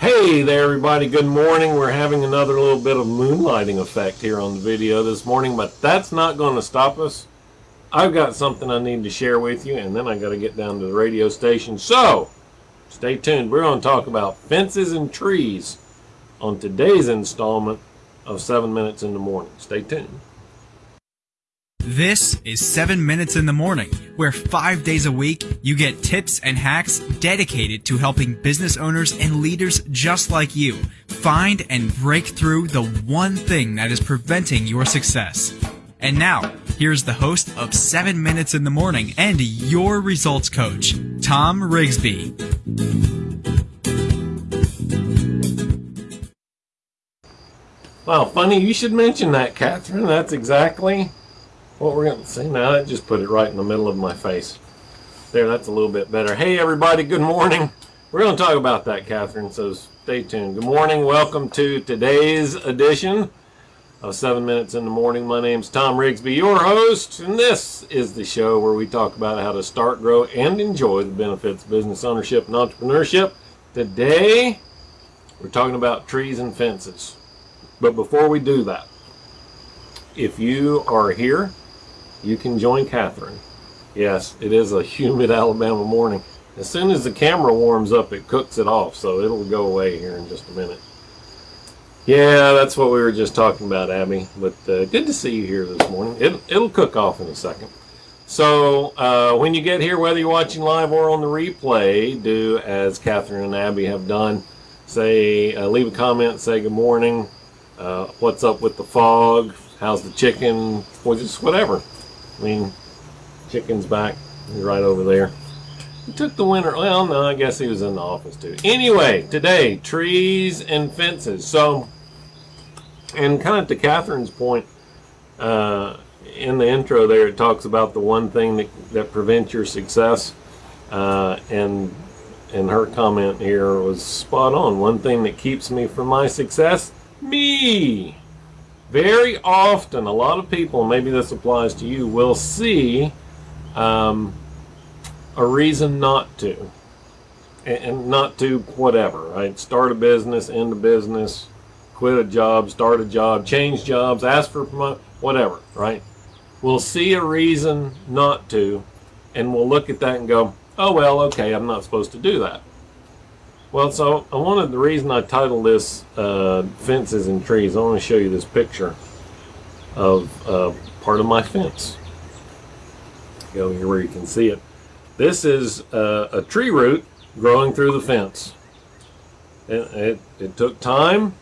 Hey there everybody, good morning. We're having another little bit of moonlighting effect here on the video this morning, but that's not going to stop us. I've got something I need to share with you, and then I got to get down to the radio station. So, stay tuned. We're going to talk about fences and trees on today's installment of 7 Minutes in the Morning. Stay tuned. This is 7 Minutes in the Morning, where five days a week you get tips and hacks dedicated to helping business owners and leaders just like you find and break through the one thing that is preventing your success. And now, here's the host of 7 Minutes in the Morning and your results coach, Tom Rigsby. Wow, funny you should mention that, Catherine. That's exactly what we're going to see now. That just put it right in the middle of my face. There, that's a little bit better. Hey, everybody, good morning. We're going to talk about that, Catherine, so stay tuned. Good morning. Welcome to today's edition of 7 Minutes in the Morning. My name's Tom Rigsby, your host, and this is the show where we talk about how to start, grow, and enjoy the benefits of business ownership and entrepreneurship. Today, we're talking about trees and fences. But before we do that, if you are here, you can join Catherine. Yes, it is a humid Alabama morning. As soon as the camera warms up, it cooks it off, so it'll go away here in just a minute. Yeah, that's what we were just talking about, Abby. But uh, good to see you here this morning. It, it'll cook off in a second. So uh, when you get here, whether you're watching live or on the replay, do as Catherine and Abby have done. Say, uh, leave a comment, say good morning, uh, what's up with the fog, how's the chicken, or just whatever. I mean, chicken's back, He's right over there. He took the winter, well, no, I guess he was in the office too. Anyway, today, trees and fences. So, and kind of to Catherine's point, uh, in the intro there, it talks about the one thing that, that prevents your success. Uh, and and her comment here was spot on. One thing that keeps me from my success, me. Very often, a lot of people, maybe this applies to you, will see um, a reason not to. And not to whatever, right? Start a business, end a business, quit a job, start a job, change jobs, ask for promotion, whatever, right? We'll see a reason not to, and we'll look at that and go, oh, well, okay, I'm not supposed to do that. Well, so I wanted the reason I titled this uh, Fences and Trees, I want to show you this picture of uh, part of my fence. Go here where you can see it. This is uh, a tree root growing through the fence. It, it, it took time,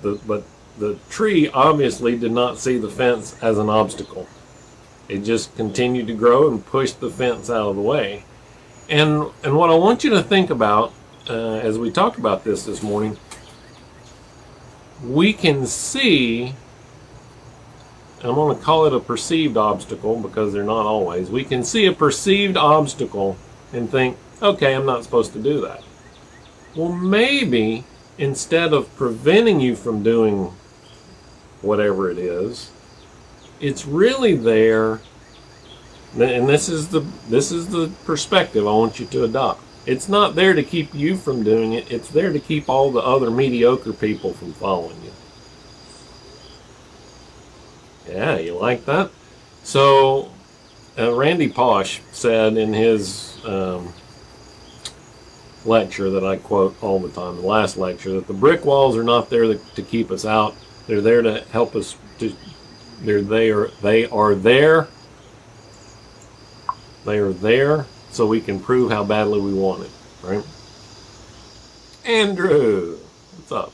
but the tree obviously did not see the fence as an obstacle. It just continued to grow and pushed the fence out of the way. And, and what I want you to think about uh, as we talked about this this morning, we can see, I'm going to call it a perceived obstacle because they're not always, we can see a perceived obstacle and think, okay, I'm not supposed to do that. Well, maybe instead of preventing you from doing whatever it is, it's really there, and this is the this is the perspective I want you to adopt. It's not there to keep you from doing it. It's there to keep all the other mediocre people from following you. Yeah, you like that? So, uh, Randy Pausch said in his um, lecture that I quote all the time, the last lecture, that the brick walls are not there to, keep us out. They're there to help us. To, they're they are they are there. They are there so we can prove how badly we want it, right? Andrew, what's up?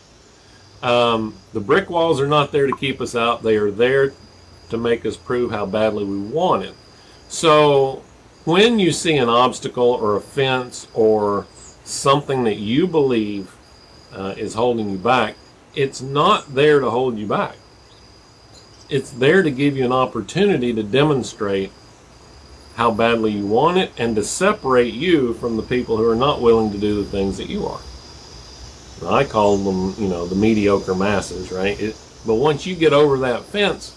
Um, the brick walls are not there to keep us out. They are there to make us prove how badly we want it. So when you see an obstacle or a fence or something that you believe uh, is holding you back, it's not there to hold you back. It's there to give you an opportunity to demonstrate how badly you want it and to separate you from the people who are not willing to do the things that you are. I call them, you know, the mediocre masses, right? It, but once you get over that fence,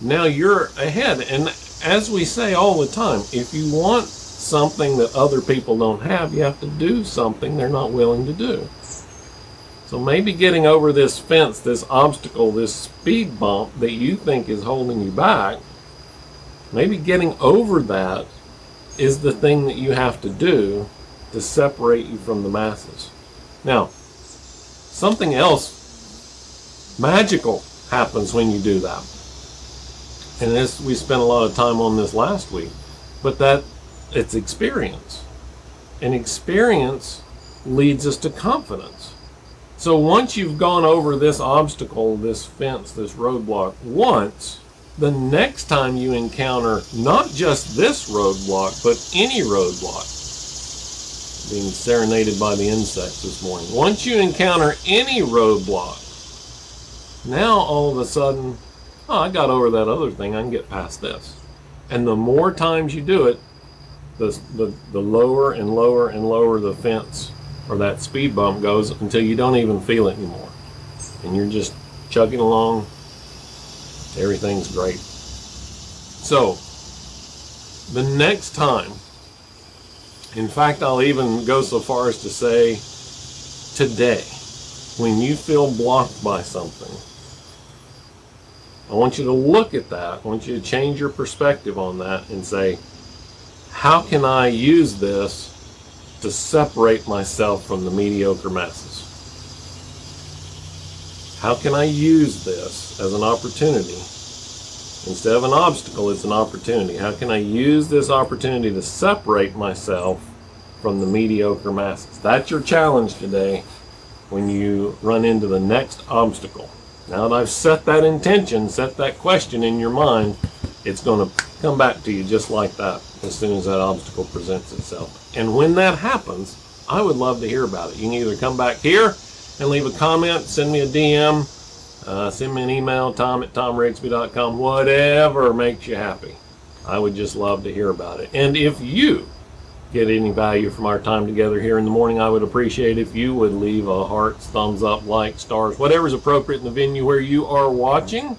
now you're ahead. And as we say all the time, if you want something that other people don't have, you have to do something they're not willing to do. So maybe getting over this fence, this obstacle, this speed bump that you think is holding you back, maybe getting over that is the thing that you have to do to separate you from the masses. Now, something else magical happens when you do that. And this we spent a lot of time on this last week, but that it's experience. And experience leads us to confidence. So once you've gone over this obstacle, this fence, this roadblock once, the next time you encounter not just this roadblock, but any roadblock, being serenaded by the insects this morning. Once you encounter any roadblock, now all of a sudden, oh, I got over that other thing, I can get past this. And the more times you do it, the, the, the lower and lower and lower the fence or that speed bump goes until you don't even feel it anymore. And you're just chugging along. Everything's great. So, the next time, in fact, I'll even go so far as to say today, when you feel blocked by something, I want you to look at that. I want you to change your perspective on that and say, how can I use this to separate myself from the mediocre masses? How can I use this as an opportunity? Instead of an obstacle, it's an opportunity. How can I use this opportunity to separate myself from the mediocre masses? That's your challenge today when you run into the next obstacle. Now that I've set that intention, set that question in your mind, it's going to come back to you just like that as soon as that obstacle presents itself. And when that happens, I would love to hear about it. You can either come back here and leave a comment, send me a DM, uh, send me an email, tom at tomrigsby.com, whatever makes you happy. I would just love to hear about it. And if you get any value from our time together here in the morning, I would appreciate if you would leave a heart, thumbs up, like, stars, whatever's appropriate in the venue where you are watching.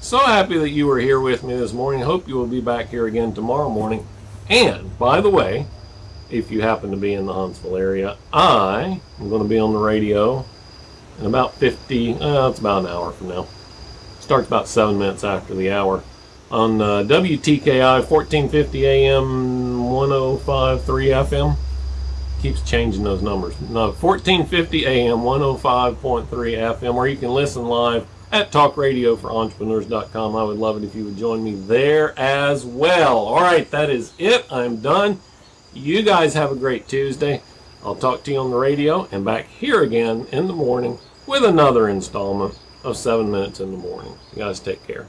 So happy that you were here with me this morning. Hope you will be back here again tomorrow morning. And, by the way, if you happen to be in the Huntsville area, I am going to be on the radio in about 50, uh, it's about an hour from now. Starts about seven minutes after the hour on uh, WTKI 1450 AM 105.3 FM. Keeps changing those numbers. No, 1450 AM 105.3 FM, or you can listen live at talkradioforentrepreneurs.com. I would love it if you would join me there as well. All right, that is it. I'm done. You guys have a great Tuesday. I'll talk to you on the radio and back here again in the morning with another installment of 7 Minutes in the Morning. You guys take care.